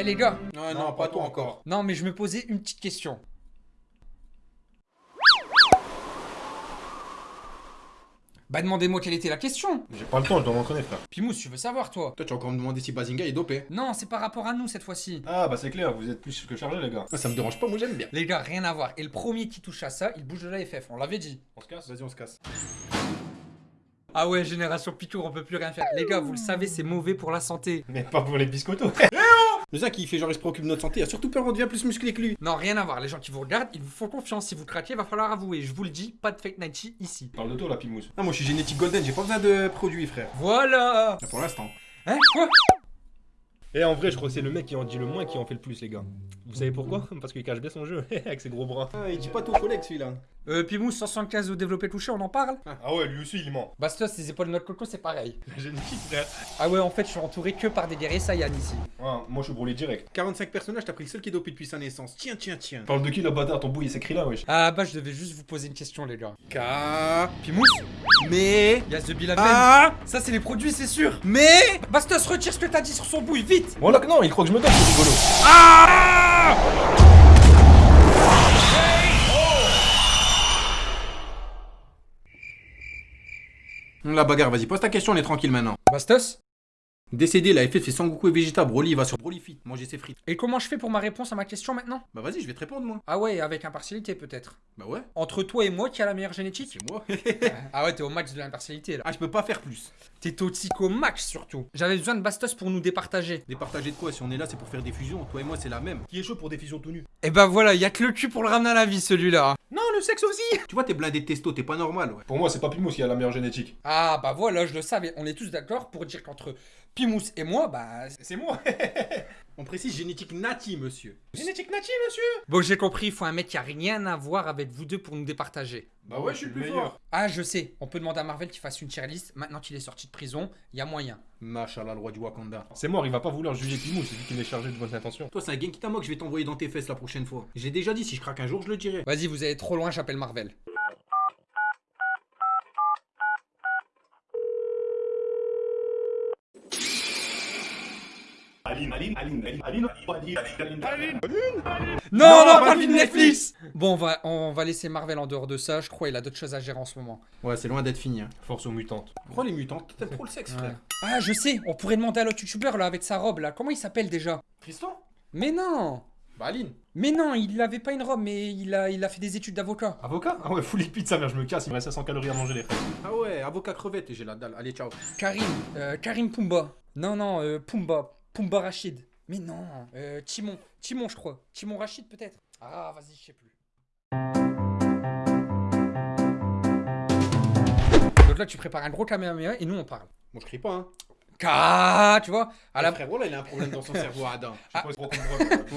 Eh les gars Non, non, pas toi encore. Non, mais je me posais une petite question. Bah demandez-moi quelle était la question J'ai pas le temps, je dois m'entraîner, frère. Pimous, tu veux savoir toi? Toi, tu vas encore me demander si Bazinga est dopé. Non, c'est par rapport à nous cette fois-ci. Ah, bah c'est clair, vous êtes plus que chargé, les gars. Ah, ça me dérange pas, moi j'aime bien. Les gars, rien à voir. Et le premier qui touche à ça, il bouge de la FF, on l'avait dit. On se casse? Vas-y, on se casse. Ah ouais, génération Picour, on peut plus rien faire. Les gars, vous le savez, c'est mauvais pour la santé. Mais pas pour les biscottos. Le Zach, il fait genre, il se préoccupe de notre santé. Il a surtout peur, on devient plus musclé que lui. Non, rien à voir. Les gens qui vous regardent, ils vous font confiance. Si vous craquez, va falloir avouer. Je vous le dis, pas de fake nighty ici. Parle de toi, la pimousse. Ah, moi je suis génétique golden, j'ai pas besoin de produits, frère. Voilà Ah, Pour l'instant. Hein Quoi? Et en vrai, je crois que c'est le mec qui en dit le moins qui en fait le plus, les gars. Vous savez pourquoi? Parce qu'il cache bien son jeu, avec ses gros bras. Ah, il dit pas tout aux collègues celui-là. Euh, Pimous, 175 au développé touché, on en parle Ah ouais, lui aussi, il ment. Bastos, les épaules de notre coco, c'est pareil. Génétique, frère. Ah ouais, en fait, je suis entouré que par des guerriers Saiyan ici. Ouais, moi, je suis brûlé direct. 45 personnages, t'as pris le seul qui est dopé depuis sa naissance. Tiens, tiens, tiens. Parle de qui, le bâtard Ton bouille, il s'écrit là, wesh. Ah bah, je devais juste vous poser une question, les gars. K. Pimous Mais. Y'a The Bill Ah Ça, c'est les produits, c'est sûr Mais. Bastos, retire ce que t'as dit sur son bouille, vite Bon, là, non, il croit que je me donne, c'est rigolo. Ah La bagarre, vas-y, pose ta question, on est tranquille maintenant. Bastos Décédé, la FF fait Sangoku et Vegeta. Broly, va sur Broly Fit, manger ses frites. Et comment je fais pour ma réponse à ma question maintenant? Bah vas-y, je vais te répondre moi. Ah ouais, avec impartialité peut-être. Bah ouais, Entre toi et moi, qui a la meilleure génétique? C'est moi. Ah ouais, t'es au max de l'impartialité là. ah, je peux pas faire plus. T'es toxique au max surtout. J'avais besoin de Bastos pour nous départager. Départager de quoi? Si on est là, c'est pour faire des fusions. Toi et moi, c'est la même. Qui est chaud pour des fusions tout nues? Et bah voilà, y a que le cul pour le ramener à la vie celui-là. Non, le sexe aussi Tu vois, t'es blindé de testo, t'es pas normal, ouais. Pour moi, c'est pas Pimousse qui a la meilleure génétique. Ah bah voilà, je le savais. On est tous d'accord pour dire qu'entre Pimous et moi, bah... C'est moi On précise génétique nati, monsieur. Génétique native, monsieur Bon, j'ai compris, il faut un mec qui a rien à voir avec vous deux pour nous départager. Bah ouais, je suis le plus fort. Ah, je sais, on peut demander à Marvel qu'il fasse une tier list. Maintenant qu'il est sorti de prison, y a moyen. Machallah, le roi du Wakanda. C'est mort, il va pas vouloir juger Pimousse, c'est lui qui est chargé de bonnes intentions. Toi, c'est un Genkitama que je vais t'envoyer dans tes fesses la prochaine fois. J'ai déjà dit, si je craque un jour, je le dirai. Vas-y, vous allez trop loin, j'appelle Marvel. Non, non, pas film Netflix Bon, on va, on va laisser Marvel en dehors de ça. Je crois il a d'autres choses à gérer en ce moment. Ouais, c'est loin d'être fini. Hein. Force aux mutantes. Crois les mutants, t'aimes trop le sexe, frère. Ah, je sais, on pourrait demander à l'autre youtubeur là avec sa robe là. Comment il s'appelle déjà? Tristan? Mais non Bah, Aline. Mais non, il avait pas une robe, mais il a, il a fait des études d'avocat. Avocat? Ah ouais, full pizza, merde, je me casse, il me reste 500 calories à manger, les frères. Ah ouais, avocat crevette et j'ai la dalle. Allez, ciao. Karim, euh, Karim Pumba. Non, non, euh, Pumba. Pumba Rachid. Mais non, euh, Timon. Timon, je crois. Timon Rachid, peut-être. Ah, vas-y, je sais plus. Donc là, tu prépares un gros caméra et nous, on parle. Moi, je crie pas, hein. Ka, tu vois À Ah, la frérot, là, il a un problème dans son cerveau, Adam. Je sais pas, c'est trop